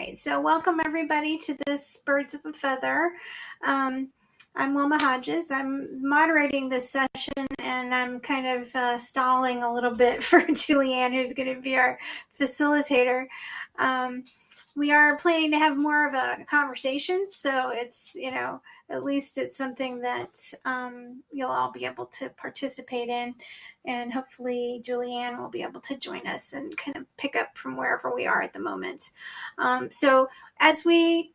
right, so welcome everybody to this Birds of a Feather. Um, I'm Wilma Hodges. I'm moderating this session and I'm kind of uh, stalling a little bit for Julianne, who's going to be our facilitator. Um, we are planning to have more of a conversation, so it's, you know, at least it's something that um, you'll all be able to participate in. And hopefully, Julianne will be able to join us and kind of pick up from wherever we are at the moment. Um, so, as we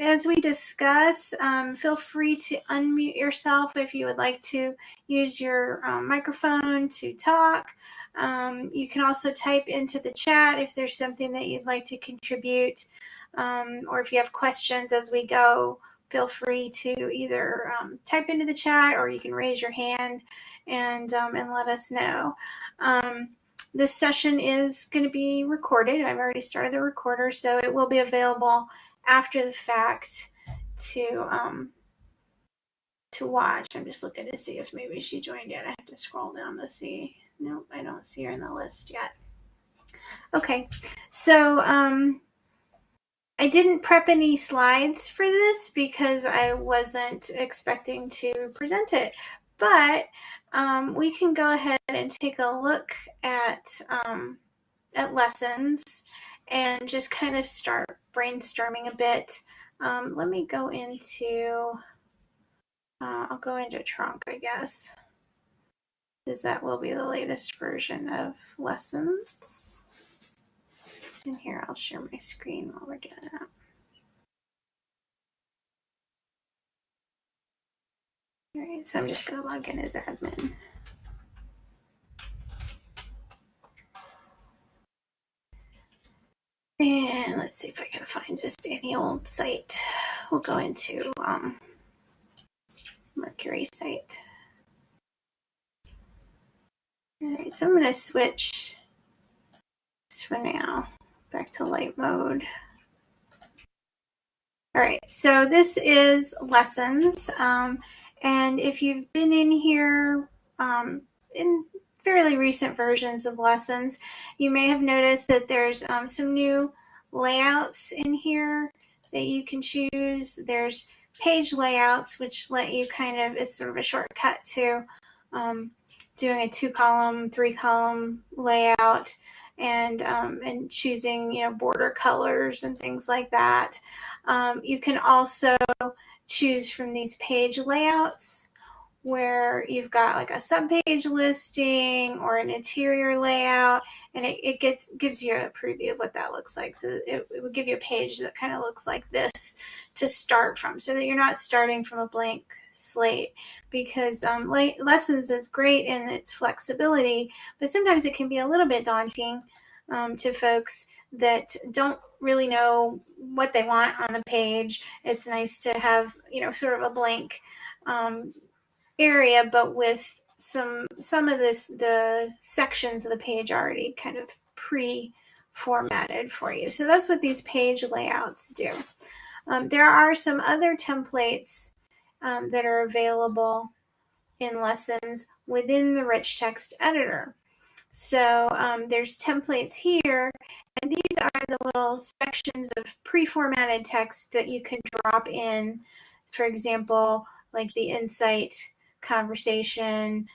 as we discuss, um, feel free to unmute yourself if you would like to use your um, microphone to talk. Um, you can also type into the chat if there's something that you'd like to contribute, um, or if you have questions as we go, feel free to either um, type into the chat or you can raise your hand and, um, and let us know. this session is going to be recorded. I've already started the recorder, so it will be available after the fact to um to watch. I'm just looking to see if maybe she joined yet. I have to scroll down to see. Nope, I don't see her in the list yet. Okay, so um, I didn't prep any slides for this because I wasn't expecting to present it, but um, we can go ahead and take a look at um, at lessons and just kind of start brainstorming a bit. Um, let me go into, uh, I'll go into trunk, I guess, because that will be the latest version of lessons. And here, I'll share my screen while we're doing that. All right, so I'm just going to log in as admin. And let's see if I can find just any old site. We'll go into um, Mercury site. All right, so I'm going to switch just for now back to light mode. All right, so this is lessons. Um, and if you've been in here um, in fairly recent versions of lessons, you may have noticed that there's um, some new layouts in here that you can choose. There's page layouts, which let you kind of, it's sort of a shortcut to um, doing a two column, three column layout and, um, and choosing, you know, border colors and things like that. Um, you can also choose from these page layouts where you've got like a subpage listing or an interior layout and it, it gets gives you a preview of what that looks like. So it, it would give you a page that kind of looks like this to start from so that you're not starting from a blank slate. Because um, lessons is great in its flexibility but sometimes it can be a little bit daunting um, to folks that don't really know what they want on the page. It's nice to have you know sort of a blank um, area, but with some some of this the sections of the page already kind of pre-formatted for you. So that's what these page layouts do. Um, there are some other templates um, that are available in lessons within the rich text editor. So um, there's templates here, and these are the little sections of pre-formatted text that you can drop in. For example, like the insight conversation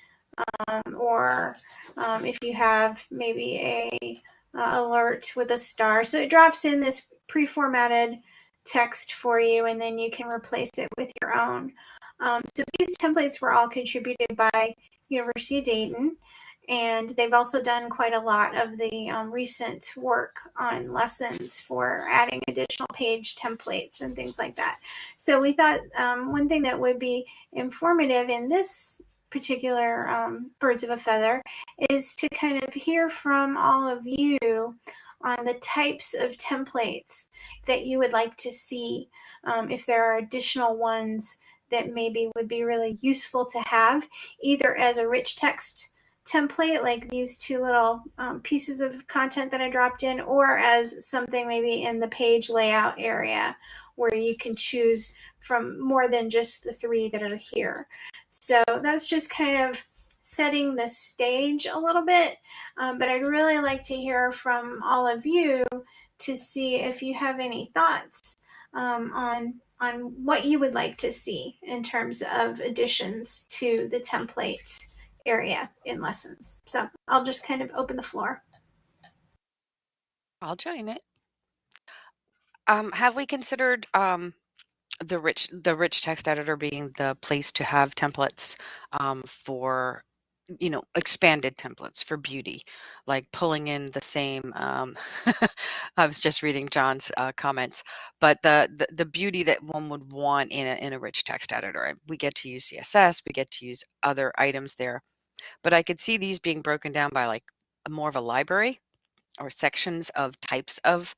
um, or um, if you have maybe a uh, alert with a star. So it drops in this pre-formatted text for you and then you can replace it with your own. Um, so these templates were all contributed by University of Dayton and they've also done quite a lot of the um, recent work on lessons for adding additional page templates and things like that. So we thought um, one thing that would be informative in this particular um, Birds of a Feather is to kind of hear from all of you on the types of templates that you would like to see um, if there are additional ones that maybe would be really useful to have either as a rich text template, like these two little um, pieces of content that I dropped in, or as something maybe in the page layout area where you can choose from more than just the three that are here. So that's just kind of setting the stage a little bit, um, but I'd really like to hear from all of you to see if you have any thoughts um, on on what you would like to see in terms of additions to the template area in lessons. So I'll just kind of open the floor. I'll join it. Um, have we considered um, the rich the rich text editor being the place to have templates um, for you know expanded templates for beauty like pulling in the same um, i was just reading john's uh, comments but the, the the beauty that one would want in a, in a rich text editor we get to use css we get to use other items there but i could see these being broken down by like more of a library or sections of types of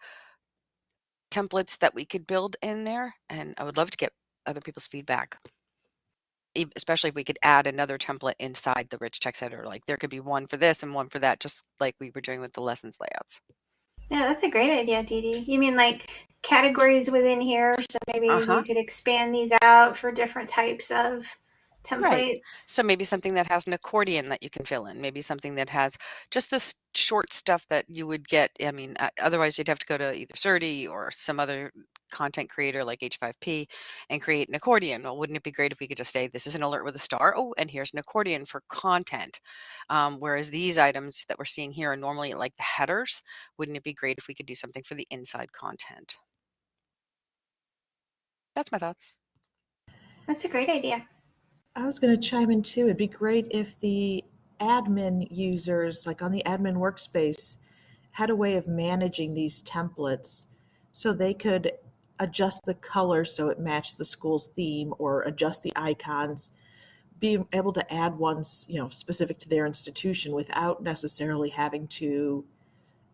templates that we could build in there and i would love to get other people's feedback especially if we could add another template inside the rich text editor like there could be one for this and one for that just like we were doing with the lessons layouts yeah that's a great idea Dee Dee. you mean like categories within here so maybe uh-huh. we could expand these out for different types of templates. Right. So maybe something that has an accordion that you can fill in. Maybe something that has just this short stuff that you would get. I mean, otherwise you'd have to go to either Surdy or some other content creator like H5P and create an accordion. Well, wouldn't it be great if we could just say, this is an alert with a star. Oh, and here's an accordion for content. Um, whereas these items that we're seeing here are normally like the headers. Wouldn't it be great if we could do something for the inside content? That's my thoughts. That's a great idea. I was going to chime in too. It'd be great if the admin users, like on the admin workspace, had a way of managing these templates so they could adjust the color so it matched the school's theme or adjust the icons be able to add ones you know specific to their institution without necessarily having to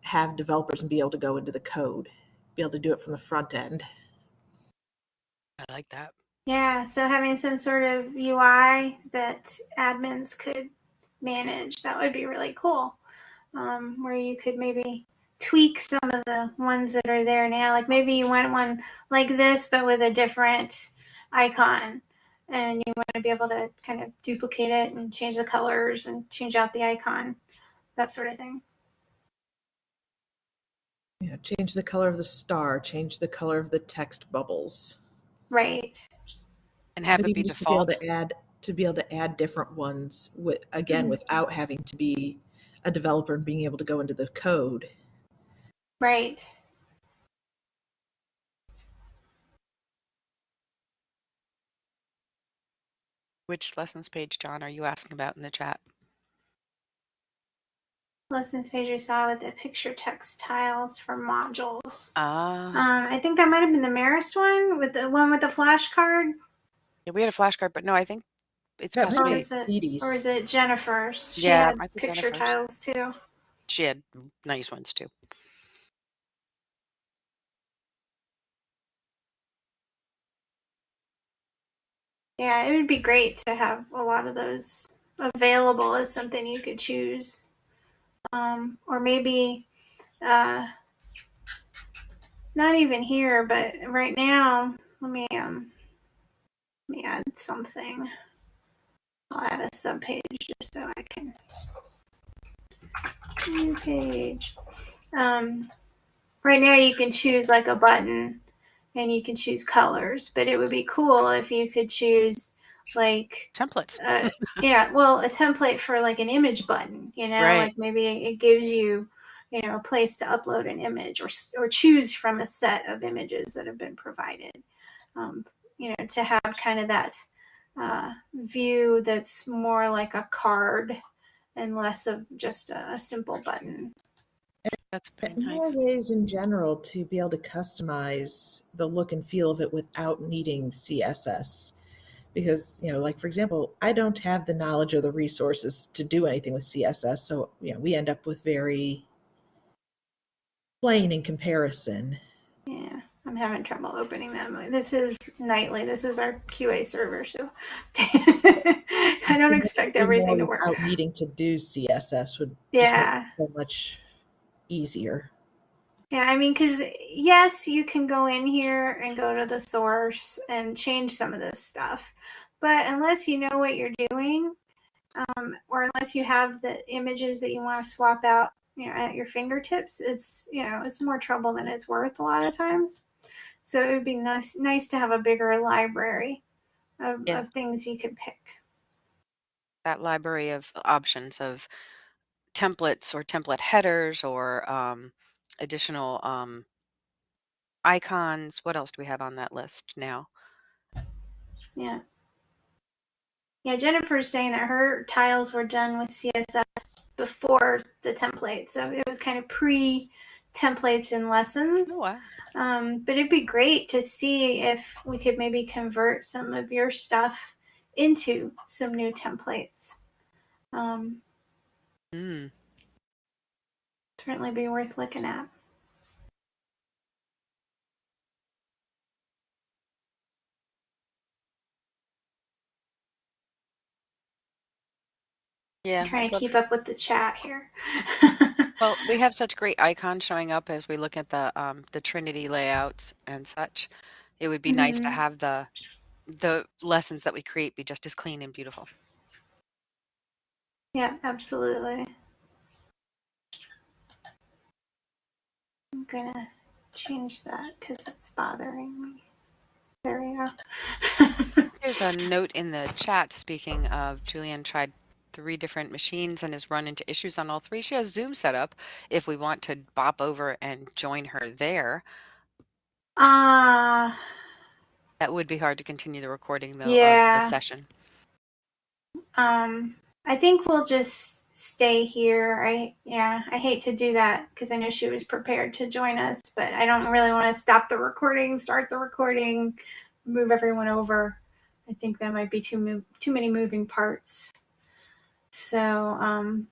have developers and be able to go into the code be able to do it from the front end i like that yeah, so having some sort of UI that admins could manage, that would be really cool. Um, where you could maybe tweak some of the ones that are there now. Like maybe you want one like this, but with a different icon. And you want to be able to kind of duplicate it and change the colors and change out the icon, that sort of thing. Yeah, change the color of the star, change the color of the text bubbles. Right and have it be default. To be able to add to be able to add different ones with again mm-hmm. without having to be a developer and being able to go into the code. Right. Which lessons page, John, are you asking about in the chat? Lessons page I saw with the picture text tiles for modules. Ah. Um, I think that might have been the Marist one with the one with the flashcard. Yeah, we had a flashcard, but no, I think it's Yeah, Or possibly is it, or is it Jennifer's? She Yeah, had picture Jennifer's. tiles too. she had nice ones too. Yeah, it would be great to have a lot of those available as something you could choose. Um, or maybe uh, not even here, but right now, let me um, let me add something. I'll add a subpage just so I can. New page. Um, right now you can choose like a button and you can choose colors, but it would be cool if you could choose like templates. uh, yeah, well, a template for like an image button, you know, right. like maybe it gives you, you know, a place to upload an image or or choose from a set of images that have been provided. Um, you know, to have kind of that uh, view that's more like a card and less of just a, a simple button. That's pretty nice. More ways in general to be able to customize the look and feel of it without needing CSS. Because, you know, like for example, I don't have the knowledge or the resources to do anything with CSS. So, you know, we end up with very plain in comparison. Yeah. I'm having trouble opening them. This is nightly. This is our QA server, so I don't expect everything to work. Needing to do CSS would yeah so much easier. Yeah, I mean, because yes, you can go in here and go to the source and change some of this stuff, but unless you know what you're doing, um, or unless you have the images that you want to swap out you know at your fingertips, it's you know it's more trouble than it's worth a lot of times. So it would be nice nice to have a bigger library of, Yeah. of things you could pick. That library of options of templates or template headers or um, additional um, icons. What else do we have on that list now? Yeah. Yeah, Jennifer's saying that her tiles were done with CSS before the template. So it was kind of pre templates and lessons. Oh, wow. Um, but it'd be great to see if we could maybe convert some of your stuff into some new templates. Um, Mm. certainly be worth looking at. Yeah. I'm trying to keep up with the chat here. Well, we have such great icons showing up as we look at the um, the Trinity layouts and such. It would be nice to Mhm. have the the lessons that we create be just as clean and beautiful. yeah, absolutely. I'm gonna change that because it's bothering me. There we go. There's a note in the chat speaking of Julianne tried three different machines and has run into issues on all three. She has Zoom set up if we want to bop over and join her there. Ah, That would be hard to continue the recording though Yeah. of the session. um, I think we'll just stay here. I yeah, I hate to do that because I know she was prepared to join us, but I don't really want to stop the recording, start the recording, move everyone over. I think that might be too too many moving parts. So, um,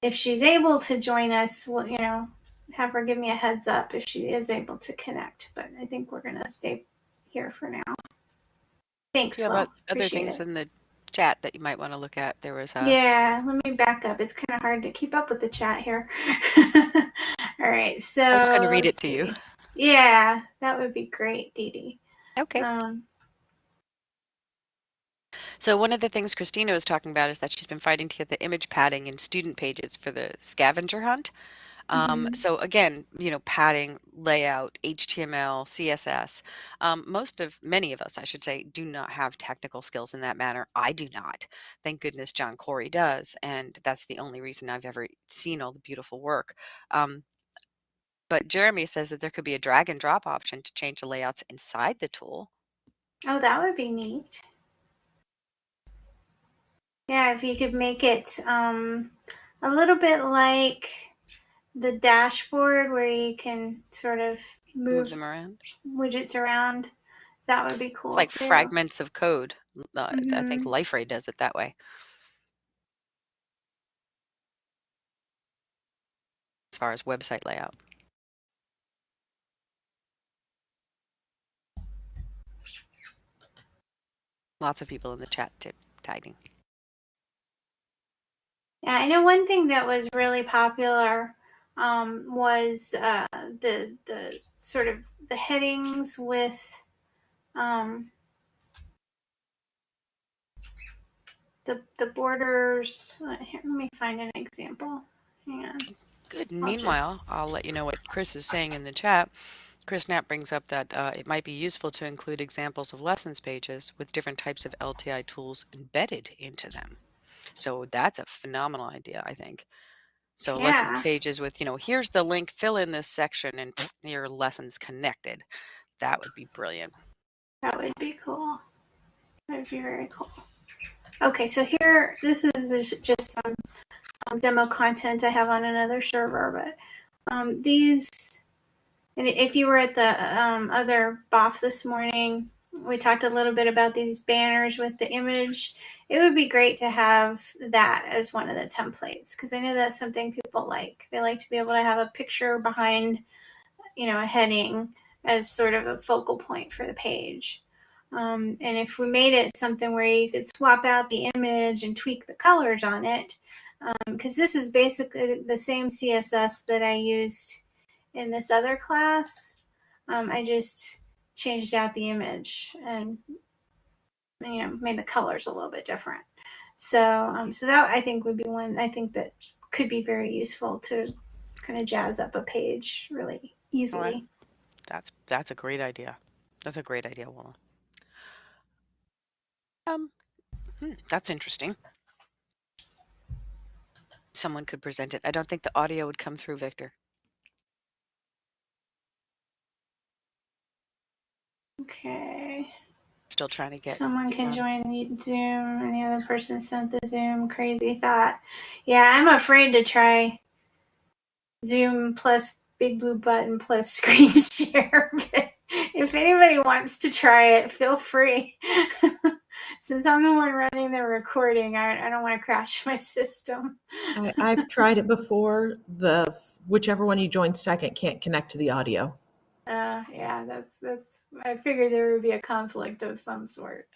if she's able to join us, we'll, you know, have her give me a heads up if she is able to connect. But I think we're gonna stay here for now. Thanks. Have Will. other things it. in the chat that you might want to look at? There was a Yeah, let me back up. It's kind of hard to keep up with the chat here. All right, so I'm just going to read it to you. Yeah, that would be great, Dee Dee. Okay. Um, So one of the things Christina was talking about is that she's been fighting to get the image padding in student pages for the scavenger hunt. Um, Mhm. So again, you know, padding, layout, HTML, CSS. Um, most of, many of us, I should say, do not have technical skills in that manner. I do not. Thank goodness John Corey does, and that's the only reason I've ever seen all the beautiful work. Um, but Jeremy says that there could be a drag and drop option to change the layouts inside the tool. oh, that would be neat. Yeah, if you could make it um, a little bit like the dashboard where you can sort of Move move them around. widgets around, that would be cool. It's like too. fragments of code. Uh, I think Mhm. Liferay does it that way. As far as website layout. Lots of people in the chat tip tagging. Yeah, I know one thing that was really popular um, was uh, the the sort of the headings with um, the the borders. uh, Here, let me find an example. Hang on. Good. I'll meanwhile, just- I'll let you know what Chris is saying in the chat. Chris Knapp brings up that uh, it might be useful to include examples of lessons pages with different types of LTI tools embedded into them. So that's a phenomenal idea, I think. So Yeah. lessons pages with, you know, here's the link, fill in this section, and your lessons connected. That would be brilliant. That would be cool. That would be very cool. Okay, so here, this is just some um, demo content I have on another server, but um, these, and if you were at the um, other BOF this morning, we talked a little bit about these banners with the image. It would be great to have that as one of the templates because I know that's something people like. They like to be able to have a picture behind, you know, a heading as sort of a focal point for the page. Um, and if we made it something where you could swap out the image and tweak the colors on it, because this is basically the same CSS that I used in this other class. Um, I just changed out the image and you know made the colors a little bit different. So um, so that I think would be one. I think that could be very useful to kind of jazz up a page really easily. That's that's a great idea. That's a great idea, Willa. Um, hmm, that's interesting. Someone could present it. I don't think the audio would come through, Victor. Okay. Still trying to get. Someone can um, join the Zoom and the other person sent the Zoom. Crazy thought. Yeah, I'm afraid to try Zoom plus Big Blue Button plus screen share. If anybody wants to try it, feel free. Since I'm the one running the recording, I, I don't want to crash my system. I, I've tried it before. The whichever one you join second can't connect to the audio. Uh, yeah, that's that's. I figured there would be a conflict of some sort.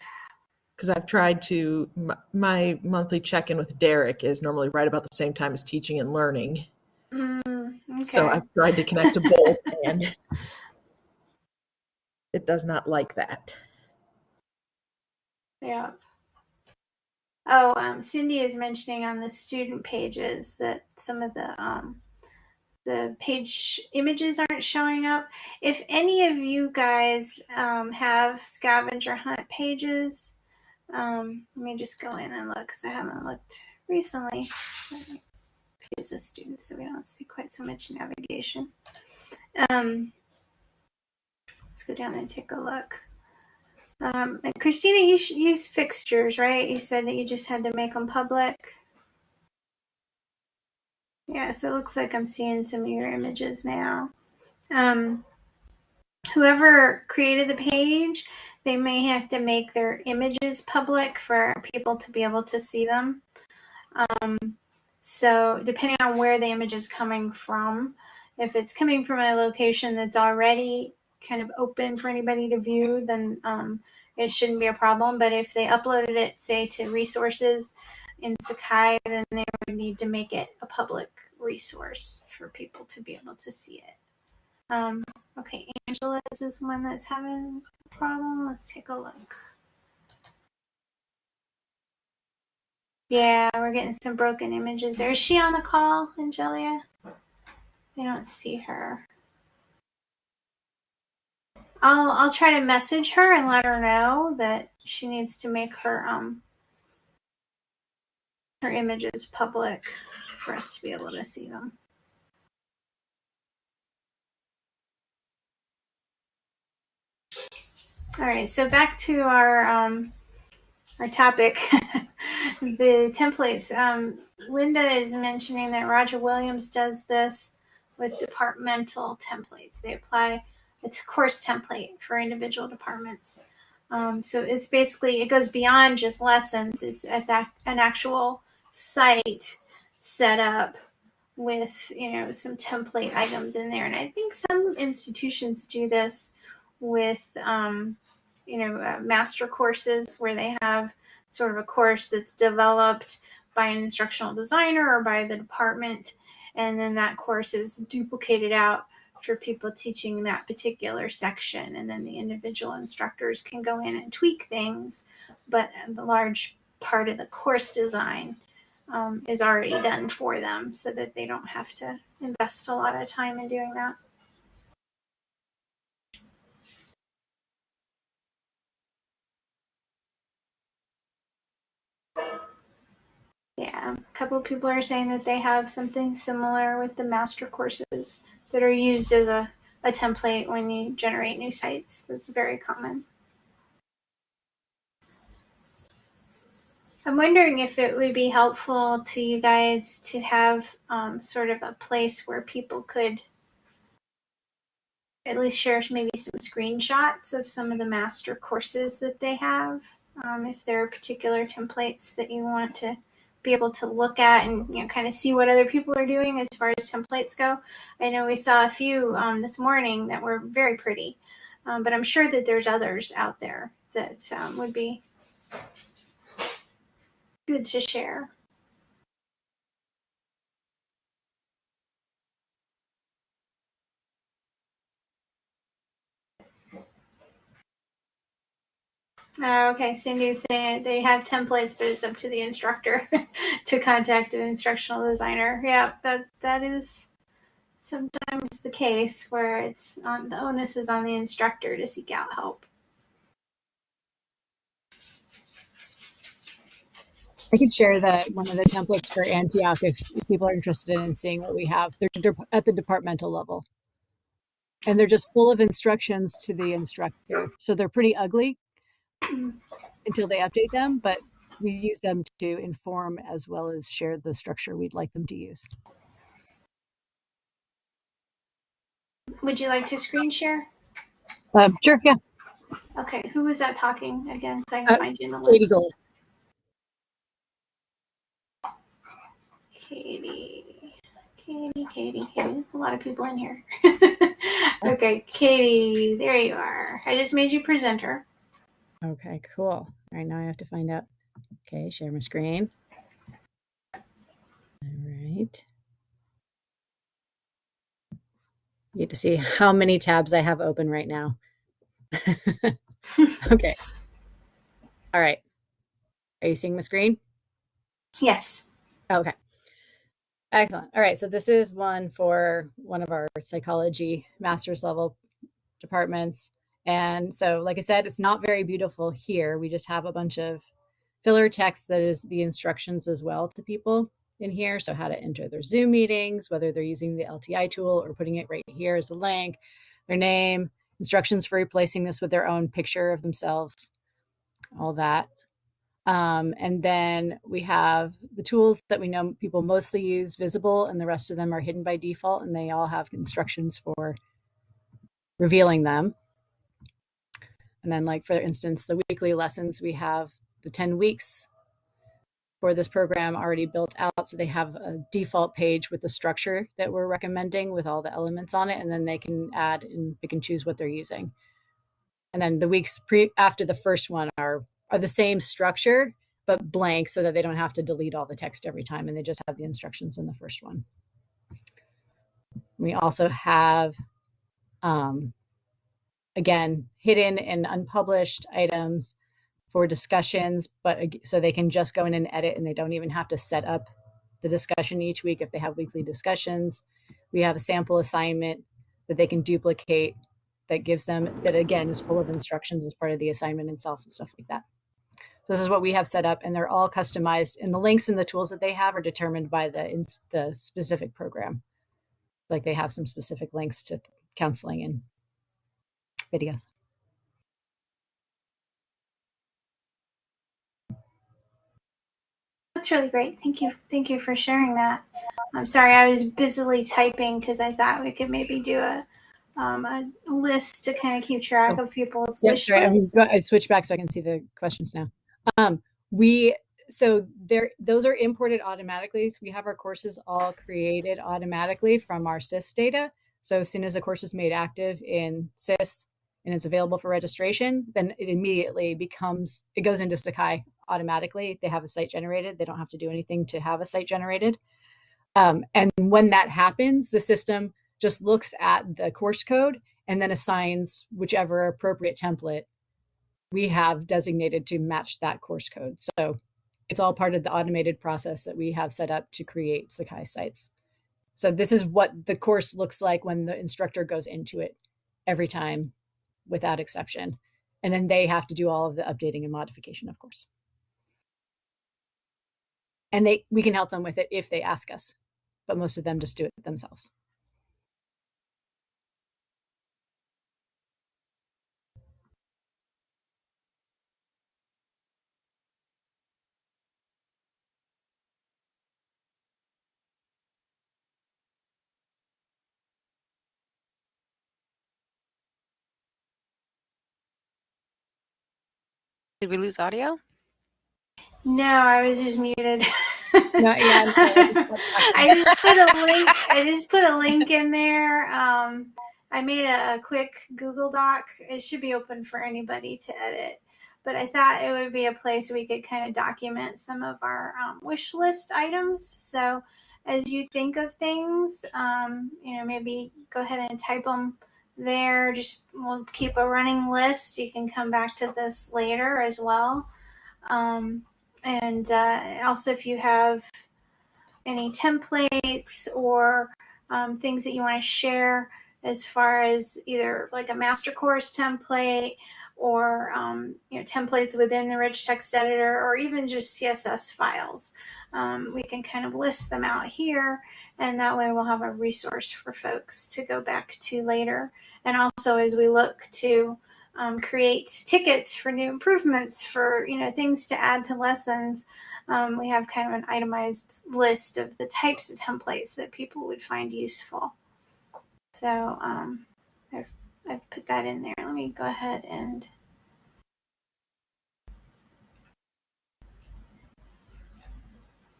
because I've tried to. My monthly check in with Derek is normally right about the same time as teaching and learning. Mm, okay. So I've tried to connect to both, and it does not like that. Yeah. Oh, um, Cindy is mentioning on the student pages that some of the um, the page images aren't showing up. If any of you guys um, have scavenger hunt pages, um, let me just go in and look because I haven't looked recently. Pages of students, so we don't see quite so much navigation. Um, let's go down and take a look. Um, Christina, you use fixtures, right? You said that you just had to make them public. Yeah, so it looks like I'm seeing some of your images now. Um, whoever created the page, they may have to make their images public for people to be able to see them. Um, so depending on where the image is coming from, if it's coming from a location that's already kind of open for anybody to view, then um, it shouldn't be a problem. But if they uploaded it, say, to resources in Sakai, then they would need to make it a public resource for people to be able to see it. Um, okay, Angela is one that's having a problem. Let's take a look. Yeah, we're getting some broken images there. Is she on the call, Angelia? I don't see her. I'll I'll try to message her and let her know that she needs to make her um her images public for us to be able to see them. All right, so back to our um, our topic, the templates. Um, Linda is mentioning that Roger Williams does this with departmental templates. They apply it's course template for individual departments. Um, so it's basically it goes beyond just lessons. It's, it's an actual site set up with you know some template items in there, and I think some institutions do this with um, you know uh, master courses where they have sort of a course that's developed by an instructional designer or by the department, and then that course is duplicated out for people teaching that particular section, and then the individual instructors can go in and tweak things, but the large part of the course design um, is already done for them so that they don't have to invest a lot of time in doing that. Yeah, a couple of people are saying that they have something similar with the master courses that are used as a, a template when you generate new sites. That's very common. I'm wondering if it would be helpful to you guys to have um, sort of a place where people could at least share maybe some screenshots of some of the master courses that they have. Um, if there are particular templates that you want to be able to look at and you know kind of see what other people are doing as far as templates go. I know we saw a few um, this morning that were very pretty, um, but I'm sure that there's others out there that um, would be good to share. Oh, okay. Cindy's saying they have templates, but it's up to the instructor to contact an instructional designer. Yeah, that that is sometimes the case where it's on the onus is on the instructor to seek out help. I could share that one of the templates for Antioch if, people are interested in seeing what we have. They're at the departmental level. And they're just full of instructions to the instructor. So they're pretty ugly until they update them, but we use them to inform as well as share the structure we'd like them to use. Would you like to screen share? Um, sure, yeah. Okay, who was that talking again so I can Uh, find you in the list. Katie? Gold. Katie. Katie, Katie, Katie. A lot of people in here. okay, Katie, there you are. I just made you presenter. Okay, cool. All right, now I have to find out. Okay, share my screen. All right. You get to see how many tabs I have open right now. okay. All right. Are you seeing my screen? Yes. Okay. Excellent. All right. So this is one for one of our psychology master's level departments. And so, like I said, it's not very beautiful here. We just have a bunch of filler text that is the instructions as well to people in here. So, how to enter their Zoom meetings, whether they're using the LTI tool or putting it right here as a link, their name, instructions for replacing this with their own picture of themselves, all that. Um, and then we have the tools that we know people mostly use visible, and the rest of them are hidden by default, and they all have instructions for revealing them. And then, like for instance, the weekly lessons, we have the 10 weeks for this program already built out. So they have a default page with the structure that we're recommending with all the elements on it, and then they can add and pick and choose what they're using. And then the weeks pre after the first one are are the same structure but blank so that they don't have to delete all the text every time and they just have the instructions in the first one. We also have um, again hidden and unpublished items for discussions but so they can just go in and edit and they don't even have to set up the discussion each week if they have weekly discussions we have a sample assignment that they can duplicate that gives them that again is full of instructions as part of the assignment itself and stuff like that so this is what we have set up and they're all customized and the links and the tools that they have are determined by the in, the specific program like they have some specific links to counseling and videos That's really great. Thank you. Thank you for sharing that. I'm sorry, I was busily typing because I thought we could maybe do a um, a list to kind of keep track of people's Yep, wish I, lists. I switched back so I can see the questions now. Um, we so there those are imported automatically. So we have our courses all created automatically from our SIS data. So as soon as a course is made active in SIS and it's available for registration, then it immediately becomes it goes into Sakai automatically. They have a site generated. They don't have to do anything to have a site generated. Um, and when that happens, the system just looks at the course code and then assigns whichever appropriate template we have designated to match that course code. So it's all part of the automated process that we have set up to create Sakai sites. So this is what the course looks like when the instructor goes into it every time without exception. And then they have to do all of the updating and modification, of course. And they we can help them with it if they ask us, but most of them just do it themselves. Did we lose audio? No, I was just muted. No, yeah, I'm. I just put a link. I just put a link in there. Um, I made a, a quick Google Doc. It should be open for anybody to edit. But I thought it would be a place we could kind of document some of our um, wish list items. So as you think of things, um, you know, maybe go ahead and type them there. Just we'll keep a running list. You can come back to this later as well. Um, and uh, also, if you have any templates or um, things that you want to share as far as either like a master course template or um, you know templates within the rich text editor or even just css files. Um, we can kind of list them out here and that way we'll have a resource for folks to go back to later. And also as we look to um, create tickets for new improvements for you know things to add to lessons um, we have kind of an itemized list of the types of templates that people would find useful. So um, I've, I've put that in there let me go ahead and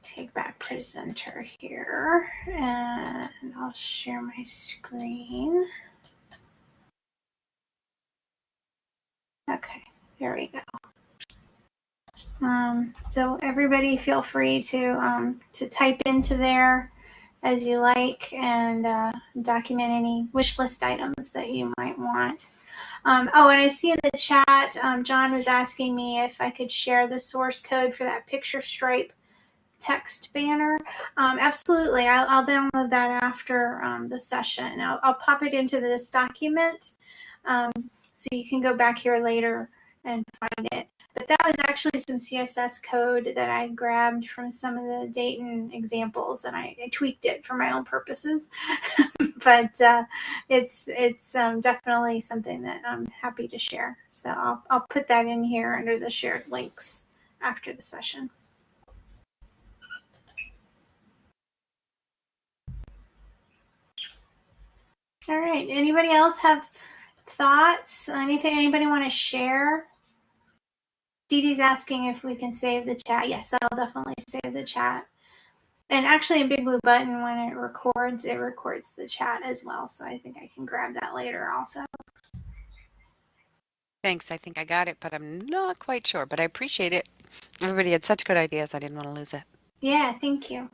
take back presenter here and I'll share my screen Okay, there we go. Um, so everybody feel free to um, to type into there as you like and uh, document any wish list items that you might want. Um, oh, and I see in the chat, um, John was asking me if I could share the source code for that picture stripe text banner. Um, absolutely, I'll, I'll, download that after um, the session. I'll, I'll, pop it into this document. Um, so you can go back here later and find it. But that was actually some CSS code that I grabbed from some of the Dayton examples, and I, I tweaked it for my own purposes. but uh, it's it's um, definitely something that I'm happy to share. So I'll I'll put that in here under the shared links after the session. All right. Anybody else have thoughts? Anything anybody want to share? Dee Dee's asking if we can save the chat. Yes, I'll definitely save the chat. And actually, in Big Blue Button, when it records, it records the chat as well. So I think I can grab that later also. Thanks. I think I got it, but I'm not quite sure. But I appreciate it. Everybody had such good ideas. I didn't want to lose it. Yeah, thank you.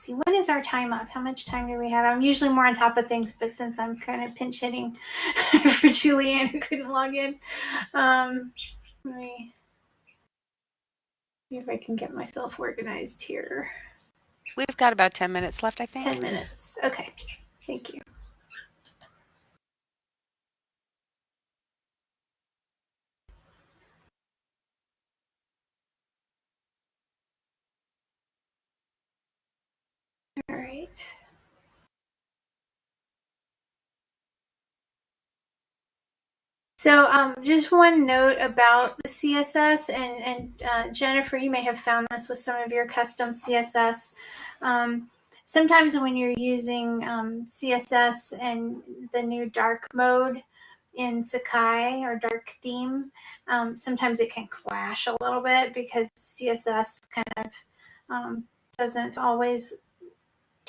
Let's see, when is our time up? How much time do we have? I'm usually more on top of things, but since I'm kind of pinch hitting for Julianne who couldn't log in, um, let me see if I can get myself organized here. We've got about 10 minutes left, I think. 10 minutes. Okay, thank you. All right. So um, just one note about the CSS, and, and uh, Jennifer, you may have found this with some of your custom CSS. Um, sometimes when you're using um, CSS and the new dark mode in Sakai or dark theme, um, sometimes it can clash a little bit because CSS kind of um, doesn't always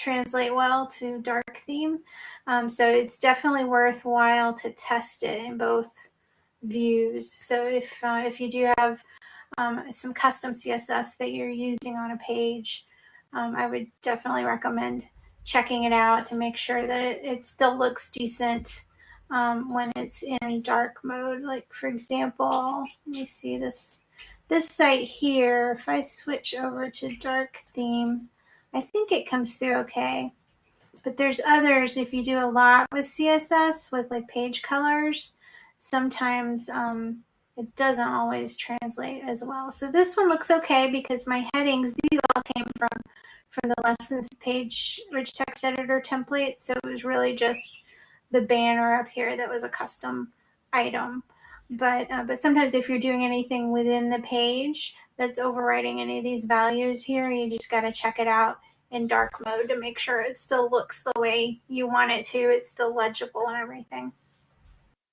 translate well to dark theme. Um, so it's definitely worthwhile to test it in both views. So if, uh, if you do have um, some custom CSS that you're using on a page, um, I would definitely recommend checking it out to make sure that it, it still looks decent um, when it's in dark mode. Like for example, let me see this, this site here, if I switch over to dark theme, I think it comes through okay. But there's others, if you do a lot with CSS, with like page colors, sometimes um, it doesn't always translate as well. So this one looks okay because my headings, these all came from, from the lessons page rich text editor template. So it was really just the banner up here that was a custom item. But, uh, but sometimes if you're doing anything within the page that's overwriting any of these values here, you just got to check it out in dark mode to make sure it still looks the way you want it to. It's still legible and everything.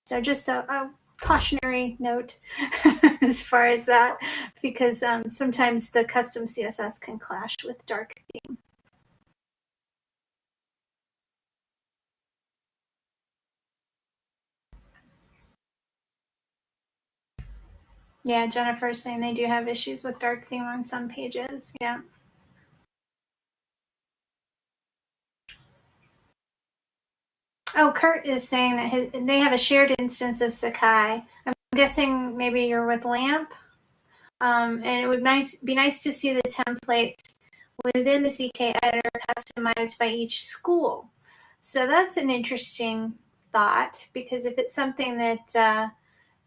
So just a, a cautionary note as far as that, because um, sometimes the custom CSS can clash with dark theme. Yeah, Jennifer's saying they do have issues with dark theme on some pages. Yeah. Oh, Kurt is saying that his, they have a shared instance of Sakai. I'm guessing maybe you're with LAMP. Um, and it would nice be nice to see the templates within the CK editor customized by each school. So that's an interesting thought because if it's something that uh,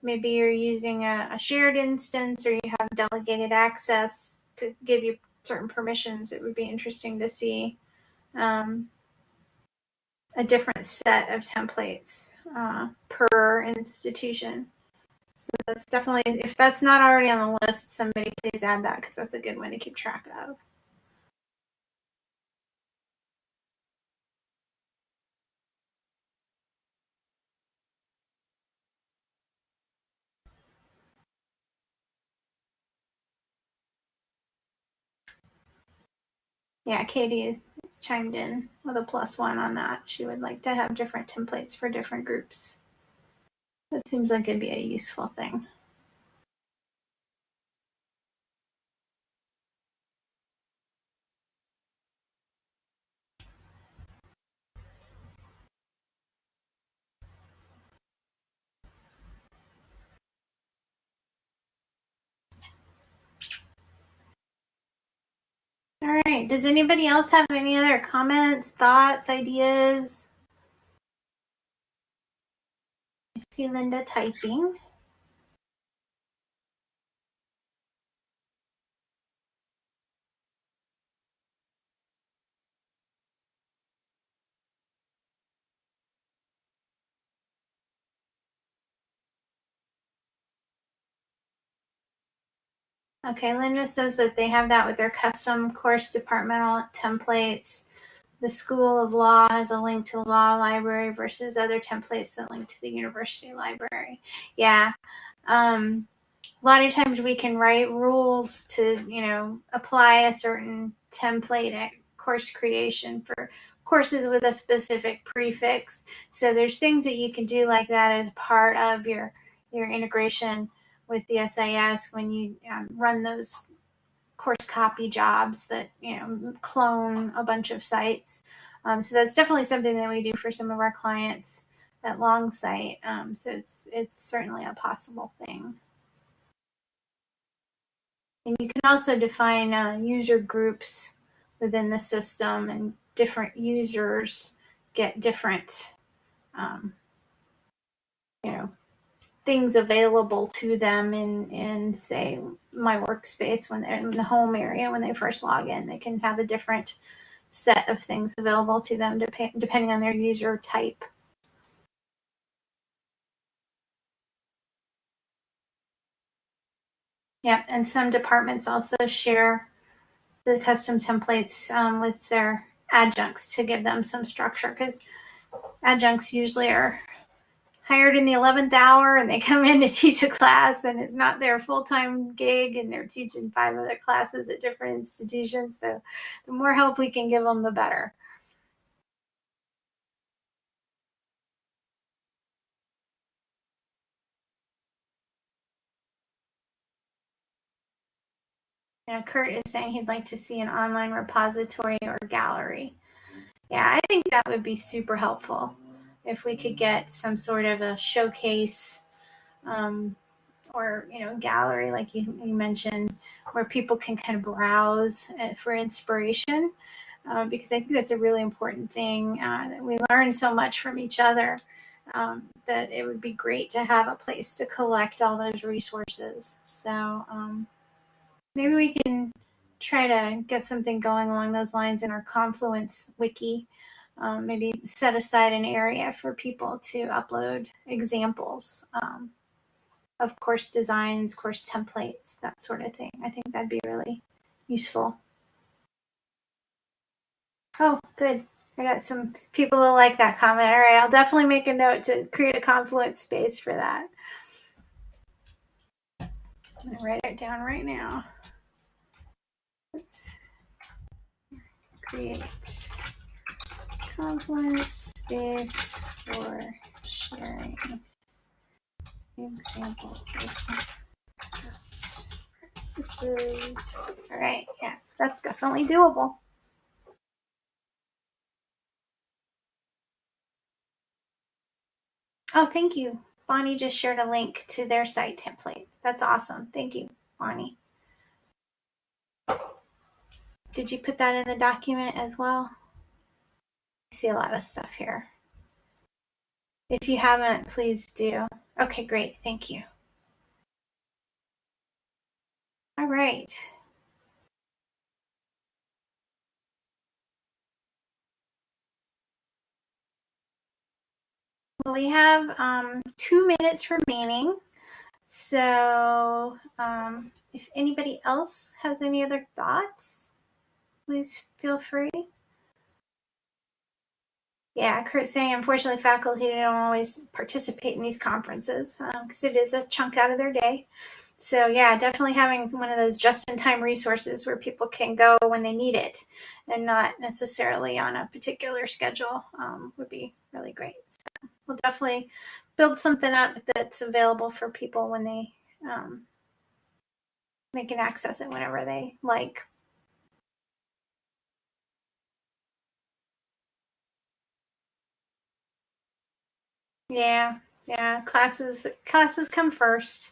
maybe you're using a, a, shared instance or you have delegated access to give you certain permissions, it would be interesting to see um, a different set of templates uh, per institution. So that's definitely, if that's not already on the list, somebody please add that because that's a good one to keep track of. Yeah, Katie chimed in with a plus one on that. She would like to have different templates for different groups. That seems like it'd be a useful thing. All right. Does anybody else have any other comments, thoughts, ideas? I see Linda typing. Okay, Linda says that they have that with their custom course departmental templates. The School of Law has a link to law library versus other templates that link to the university library. Yeah. Um, a lot of times we can write rules to, you know, apply a certain template at course creation for courses with a specific prefix. So there's things that you can do like that as part of your your integration with the SIS when you um, run those course copy jobs that you know clone a bunch of sites. Um, so that's definitely something that we do for some of our clients at Longsight. Um, so it's it's certainly a possible thing. And you can also define uh, user groups within the system, and different users get different, um, you know, things available to them in, in say my workspace when they're in the home area when they first log in. They can have a different set of things available to them dep- depending on their user type. Yeah and some departments also share the custom templates um, with their adjuncts to give them some structure because adjuncts usually are hired in the 11th hour and they come in to teach a class and it's not their full-time gig and they're teaching five other classes at different institutions. So the more help we can give them the better. Now, Kurt is saying he'd like to see an online repository or gallery. Yeah, I think that would be super helpful if we could get some sort of a showcase um, or you know gallery like you, you, mentioned where people can kind of browse uh, for inspiration uh, because i think that's a really important thing uh, that we learn so much from each other um, that it would be great to have a place to collect all those resources. So um, maybe we can try to get something going along those lines in our confluence wiki um, maybe set aside an area for people to upload examples um, of course designs, course templates, that sort of thing. I think that'd be really useful. Oh, good. I got some people who like that comment. All right, I'll definitely make a note to create a Confluence space for that. I'm going to write it down right now. Let's create Confluence space for sharing example This is all right. Yeah, that's definitely doable. Oh, thank you. Bonnie just shared a link to their site template. That's awesome. Thank you, Bonnie. Did you put that in the document as well? See a lot of stuff here. If you haven't, please do. Okay, great. Thank you. All right. Well, we have um, two minutes remaining. So um, if anybody else has any other thoughts, please feel free. Yeah, Kurt saying unfortunately faculty don't always participate in these conferences because um, it is a chunk out of their day. So yeah, definitely having one of those just-in-time resources where people can go when they need it and not necessarily on a particular schedule um, would be really great. So we'll definitely build something up that's available for people when they um, they can access it whenever they like. Yeah, yeah. Classes classes come first.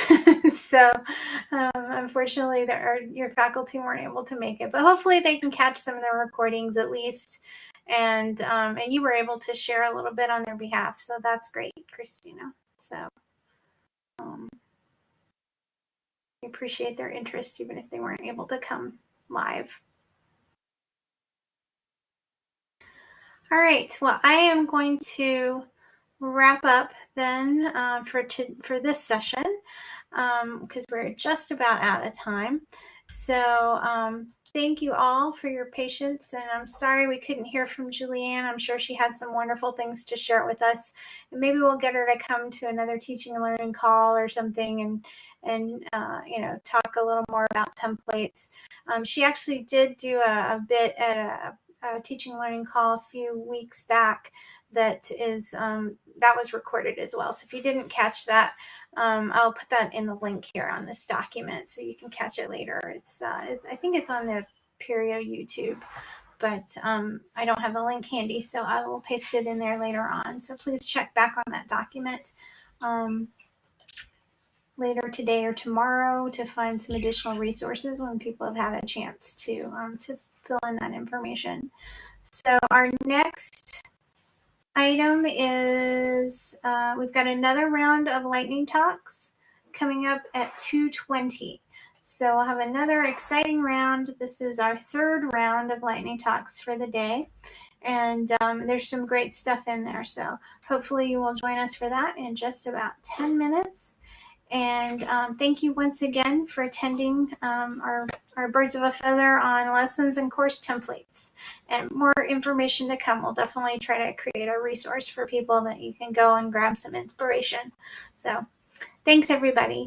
so um, unfortunately, there are, your faculty weren't able to make it, but hopefully they can catch some of the recordings at least. And um, and you were able to share a little bit on their behalf, so that's great, Christina. So um, appreciate their interest, even if they weren't able to come live. All right. Well, I am going to wrap up then uh, for to, for this session because um, we're just about out of time. So um, thank you all for your patience and I'm sorry we couldn't hear from Julianne. I'm sure she had some wonderful things to share with us and maybe we'll get her to come to another teaching and learning call or something and and uh, you know talk a little more about templates. Um, she actually did do a, a bit at a teaching learning call a few weeks back that is um, that was recorded as well. So if you didn't catch that, um, I'll put that in the link here on this document so you can catch it later. It's uh, I think it's on the Apereo YouTube, but um, I don't have the link handy, so I will paste it in there later on. So please check back on that document um, later today or tomorrow to find some additional resources when people have had a chance to um, to fill in that information. So our next item is uh, we've got another round of lightning talks coming up at 220. So we'll have another exciting round. This is our third round of lightning talks for the day. And um, there's some great stuff in there. So hopefully you will join us for that in just about 10 minutes. And um, thank you once again for attending um, our, our Birds of a Feather on lessons and course templates. And more information to come. We'll definitely try to create a resource for people that you can go and grab some inspiration. So thanks, everybody.